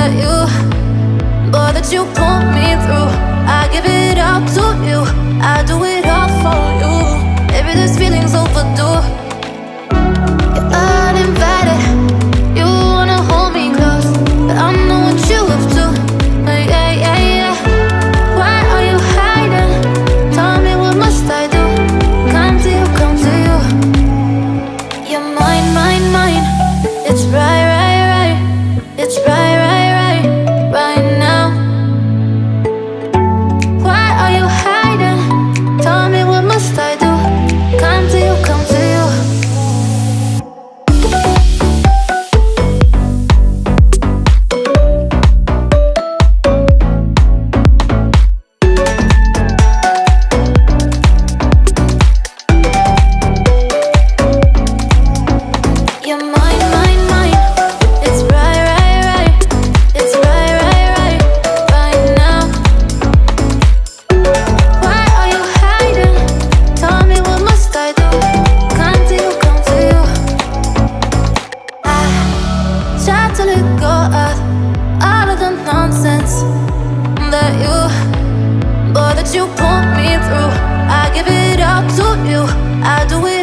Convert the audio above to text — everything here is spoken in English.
at you. Boy, that you put me through I give it all to you. I do it all for you. all of the nonsense that you, that you put me through. I give it all to you. I do it.